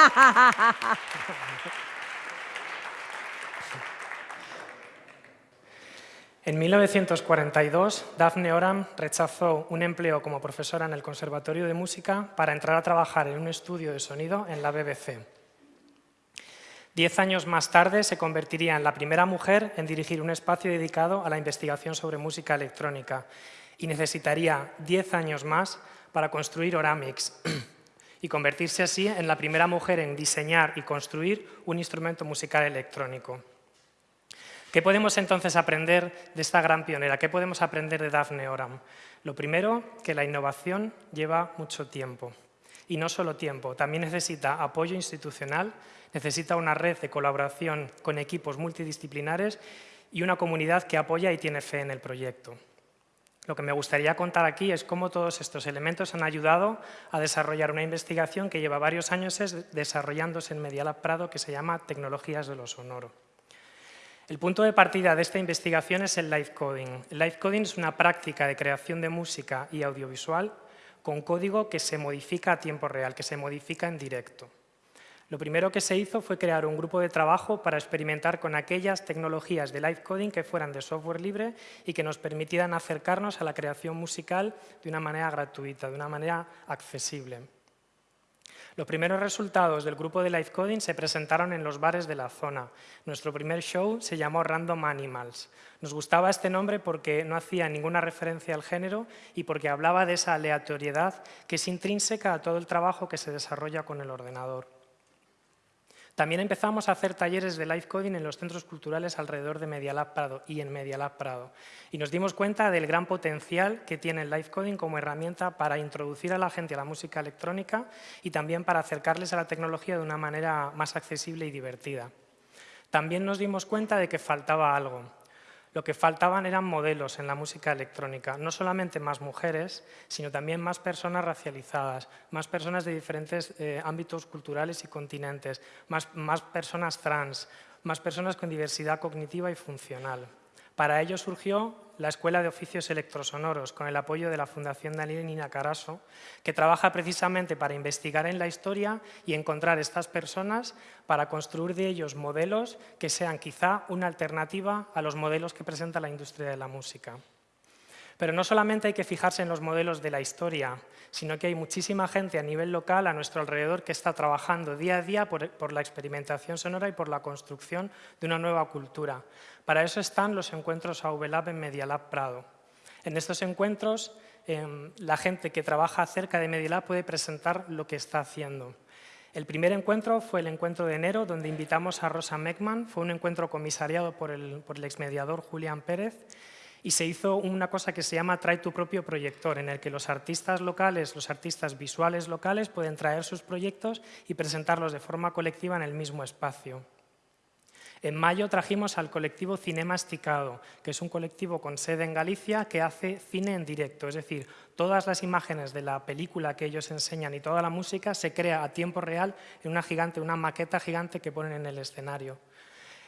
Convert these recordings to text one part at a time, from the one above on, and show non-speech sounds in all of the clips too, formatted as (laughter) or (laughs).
(laughs) En 1942, Daphne Oram rechazó un empleo como profesora en el Conservatorio de Música para entrar a trabajar en un estudio de sonido en la BBC. Diez años más tarde se convertiría en la primera mujer en dirigir un espacio dedicado a la investigación sobre música electrónica y necesitaría diez años más para construir Oramix (clears throat) y convertirse así en la primera mujer en diseñar y construir un instrumento musical electrónico. ¿Qué podemos entonces aprender de esta gran pionera? ¿Qué podemos aprender de Daphne Oram? Lo primero, que la innovación lleva mucho tiempo. Y no solo tiempo, también necesita apoyo institucional, necesita una red de colaboración con equipos multidisciplinares y una comunidad que apoya y tiene fe en el proyecto. Lo que me gustaría contar aquí es cómo todos estos elementos han ayudado a desarrollar una investigación que lleva varios años desarrollándose en Medialab Prado que se llama Tecnologías de lo Sonoro. El punto de partida de esta investigación es el live coding. El live coding es una práctica de creación de música y audiovisual con código que se modifica a tiempo real, que se modifica en directo. Lo primero que se hizo fue crear un grupo de trabajo para experimentar con aquellas tecnologías de live coding que fueran de software libre y que nos permitieran acercarnos a la creación musical de una manera gratuita, de una manera accesible. Los primeros resultados del grupo de live coding se presentaron en los bares de la zona. Nuestro primer show se llamó Random Animals. Nos gustaba este nombre porque no hacía ninguna referencia al género y porque hablaba de esa aleatoriedad que es intrínseca a todo el trabajo que se desarrolla con el ordenador. También empezamos a hacer talleres de live coding en los centros culturales alrededor de Medialab Prado y en Medialab Prado. Y nos dimos cuenta del gran potencial que tiene el live coding como herramienta para introducir a la gente a la música electrónica y también para acercarles a la tecnología de una manera más accesible y divertida. También nos dimos cuenta de que faltaba algo. Lo que faltaban eran modelos en la música electrónica, no solamente más mujeres, sino también más personas racializadas, más personas de diferentes eh, ámbitos culturales y continentes, más, más personas trans, más personas con diversidad cognitiva y funcional. Para ello surgió la Escuela de Oficios Electrosonoros, con el apoyo de la Fundación Nina Caraso, que trabaja precisamente para investigar en la historia y encontrar estas personas para construir de ellos modelos que sean quizá una alternativa a los modelos que presenta la industria de la música. Pero no solamente hay que fijarse en los modelos de la historia, sino que hay muchísima gente a nivel local, a nuestro alrededor, que está trabajando día a día por, la experimentación sonora y por la construcción de una nueva cultura. Para eso están los encuentros AVLab en Medialab Prado. En estos encuentros, em, la gente que trabaja cerca de Medialab puede presentar lo que está haciendo. El primer encuentro fue el encuentro de enero, donde invitamos a Rosa Meckman. Fue un encuentro comisariado por el, por el exmediador Julián Pérez y se hizo una cosa que se llama Trae tu propio proyector, en el que los artistas locales, los artistas visuales locales pueden traer sus proyectos y presentarlos de forma colectiva en el mismo espacio. En mayo trajimos al colectivo Cinemasticado, que es un colectivo con sede en Galicia que hace cine en directo, es decir, todas las imágenes de la película que ellos enseñan y toda la música se crea a tiempo real en una gigante, una maqueta gigante que ponen en el escenario.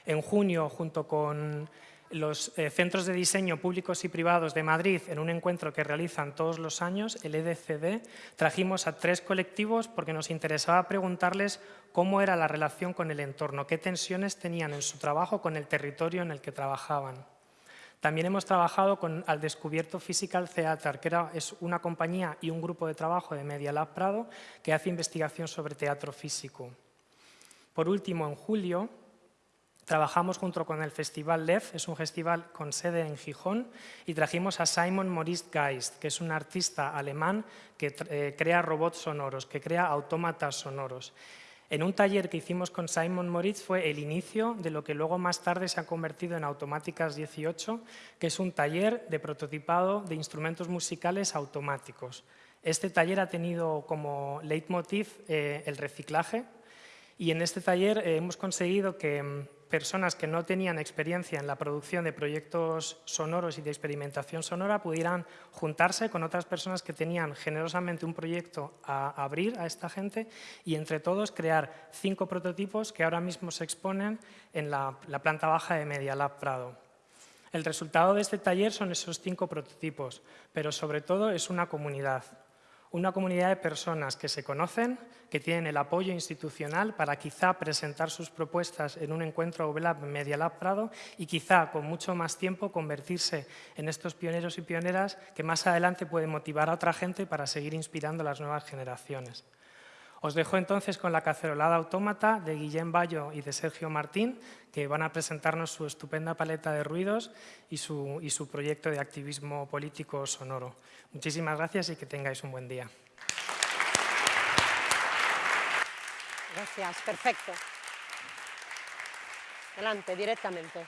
En junio, junto con los eh, centros de diseño públicos y privados de Madrid, en un encuentro que realizan todos los años, el EDCD, trajimos a tres colectivos porque nos interesaba preguntarles cómo era la relación con el entorno, qué tensiones tenían en su trabajo con el territorio en el que trabajaban. También hemos trabajado con Al Descubierto Physical Theater, que es una compañía y un grupo de trabajo de Media Lab Prado que hace investigación sobre teatro físico. Por último, en julio, Trabajamos junto con el Festival LEF, es un festival con sede en Gijón, y trajimos a Simon Maurice Geist, que es un artista alemán que eh, crea robots sonoros, que crea autómatas sonoros. En un taller que hicimos con Simon Moritz fue el inicio de lo que luego más tarde se ha convertido en Automáticas 18, que es un taller de prototipado de instrumentos musicales automáticos. Este taller ha tenido como leitmotiv eh, el reciclaje y en este taller eh, hemos conseguido que mm, personas que no tenían experiencia en la producción de proyectos sonoros y de experimentación sonora pudieran juntarse con otras personas que tenían generosamente un proyecto a abrir a esta gente y entre todos crear cinco prototipos que ahora mismo se exponen en la, planta baja de Media Lab Prado. El resultado de este taller son esos cinco prototipos, pero sobre todo es una comunidad. Una comunidad de personas que se conocen, que tienen el apoyo institucional para quizá presentar sus propuestas en un encuentro UBLAB Media Lab Prado y quizá con mucho más tiempo convertirse en estos pioneros y pioneras que más adelante pueden motivar a otra gente para seguir inspirando a las nuevas generaciones. Os dejo entonces con la cacerolada autómata de Guillén Bayo y de Sergio Martín, que van a presentarnos su estupenda paleta de ruidos y su, y su proyecto de activismo político sonoro. Muchísimas gracias y que tengáis un buen día. Gracias, perfecto. Adelante, directamente.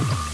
you